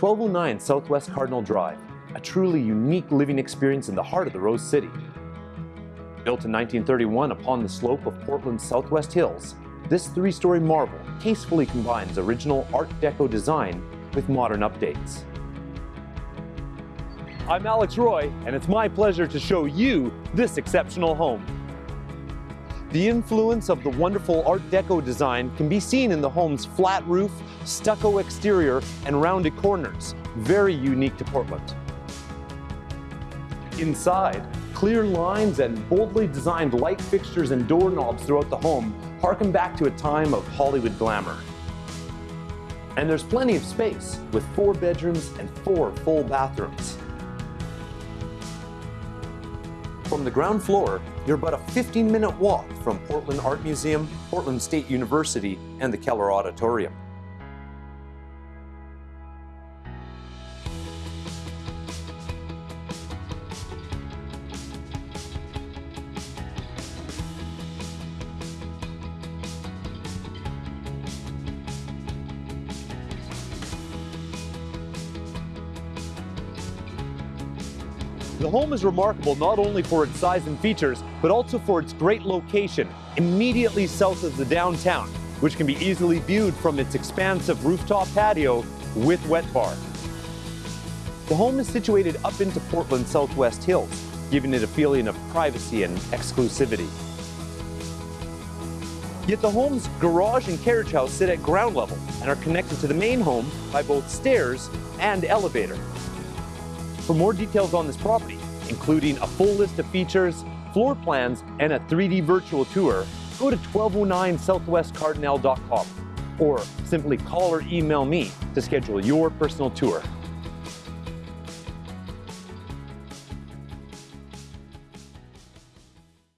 1209 Southwest Cardinell Drive, a truly unique living experience in the heart of the Rose City. Built in 1931 upon the slope of Portland's Southwest Hills, this three-story marvel tastefully combines original Art Deco design with modern updates. I'm Alex Roy, and it's my pleasure to show you this exceptional home. The influence of the wonderful Art Deco design can be seen in the home's flat roof, stucco exterior, and rounded corners, very unique to Portland. Inside, clear lines and boldly designed light fixtures and doorknobs throughout the home harken back to a time of Hollywood glamour. And there's plenty of space, with four bedrooms and four full bathrooms. From the ground floor, you're about a 15-minute walk from Portland Art Museum, Portland State University, and the Keller Auditorium. The home is remarkable not only for its size and features, but also for its great location, immediately south of the downtown, which can be easily viewed from its expansive rooftop patio with wet bar. The home is situated up into Portland's Southwest Hills, giving it a feeling of privacy and exclusivity. Yet the home's garage and carriage house sit at ground level and are connected to the main home by both stairs and elevator. For more details on this property, including a full list of features, floor plans, and a 3D virtual tour, go to 1209southwestcardinell.com or simply call or email me to schedule your personal tour.